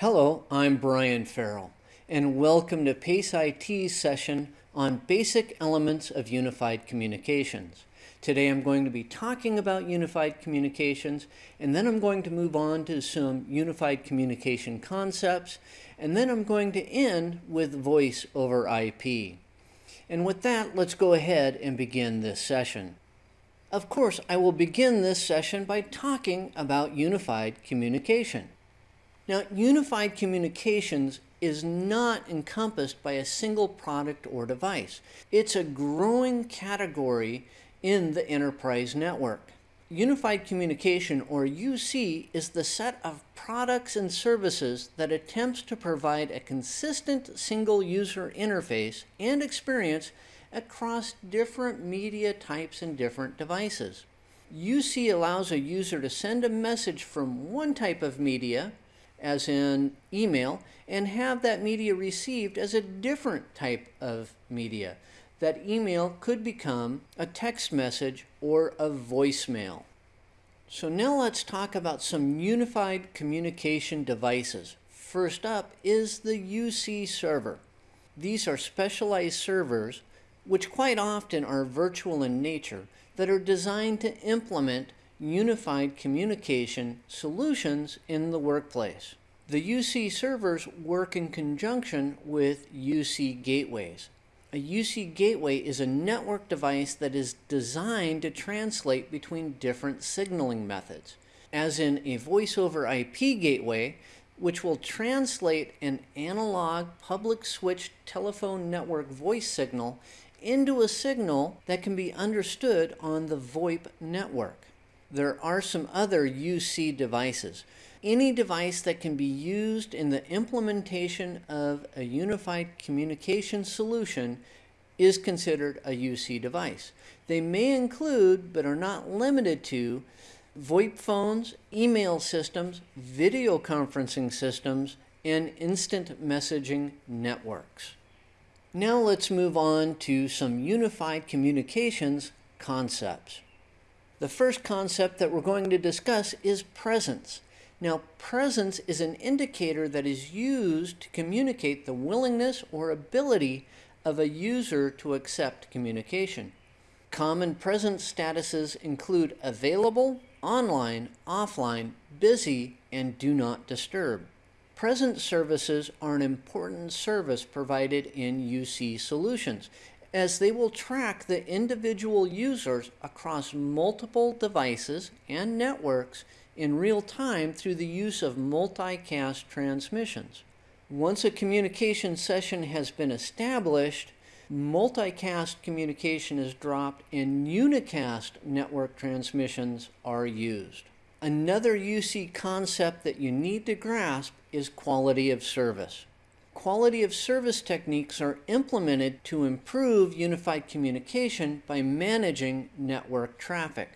Hello, I'm Brian Farrell, and welcome to PACE IT's session on basic elements of unified communications. Today I'm going to be talking about unified communications, and then I'm going to move on to some unified communication concepts, and then I'm going to end with voice over IP. And with that, let's go ahead and begin this session. Of course, I will begin this session by talking about unified communication. Now, unified communications is not encompassed by a single product or device. It's a growing category in the enterprise network. Unified communication, or UC, is the set of products and services that attempts to provide a consistent single user interface and experience across different media types and different devices. UC allows a user to send a message from one type of media as in email, and have that media received as a different type of media. That email could become a text message or a voicemail. So now let's talk about some unified communication devices. First up is the UC server. These are specialized servers, which quite often are virtual in nature, that are designed to implement unified communication solutions in the workplace. The UC servers work in conjunction with UC gateways. A UC gateway is a network device that is designed to translate between different signaling methods, as in a voice over IP gateway, which will translate an analog public switch telephone network voice signal into a signal that can be understood on the VoIP network. There are some other UC devices. Any device that can be used in the implementation of a unified communication solution is considered a UC device. They may include, but are not limited to, VoIP phones, email systems, video conferencing systems, and instant messaging networks. Now let's move on to some unified communications concepts. The first concept that we're going to discuss is presence. Now, presence is an indicator that is used to communicate the willingness or ability of a user to accept communication. Common presence statuses include available, online, offline, busy, and do not disturb. Presence services are an important service provided in UC solutions as they will track the individual users across multiple devices and networks in real time through the use of multicast transmissions. Once a communication session has been established, multicast communication is dropped and unicast network transmissions are used. Another UC concept that you need to grasp is quality of service quality of service techniques are implemented to improve unified communication by managing network traffic.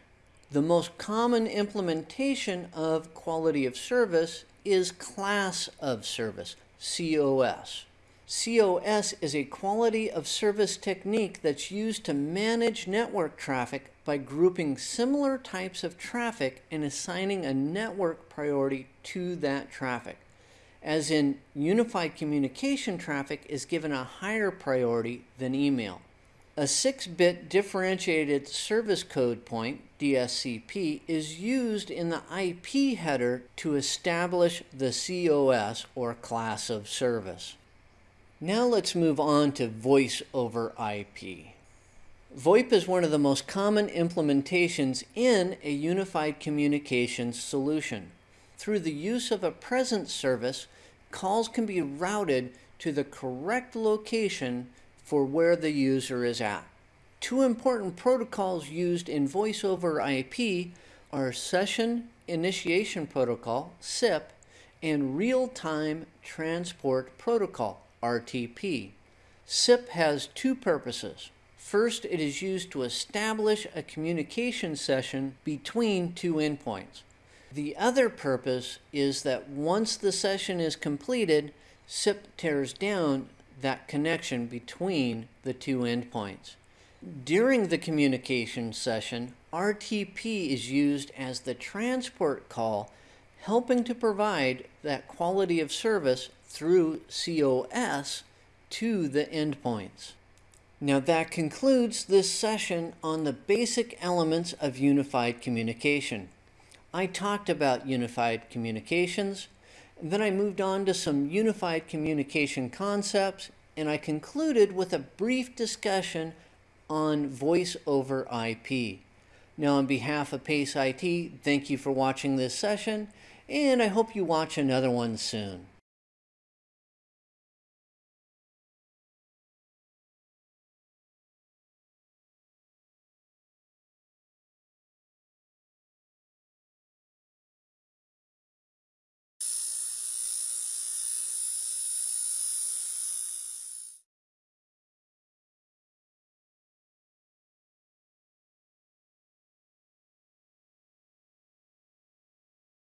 The most common implementation of quality of service is class of service, COS. COS is a quality of service technique that's used to manage network traffic by grouping similar types of traffic and assigning a network priority to that traffic as in unified communication traffic is given a higher priority than email. A 6-bit differentiated service code point, DSCP, is used in the IP header to establish the COS or class of service. Now let's move on to voice over IP. VoIP is one of the most common implementations in a unified communications solution through the use of a presence service, calls can be routed to the correct location for where the user is at. Two important protocols used in voice over IP are Session Initiation Protocol, SIP, and Real-Time Transport Protocol, RTP. SIP has two purposes. First, it is used to establish a communication session between two endpoints. The other purpose is that once the session is completed, SIP tears down that connection between the two endpoints. During the communication session, RTP is used as the transport call, helping to provide that quality of service through COS to the endpoints. Now that concludes this session on the basic elements of unified communication. I talked about unified communications, then I moved on to some unified communication concepts, and I concluded with a brief discussion on voice over IP. Now on behalf of PACE IT, thank you for watching this session, and I hope you watch another one soon.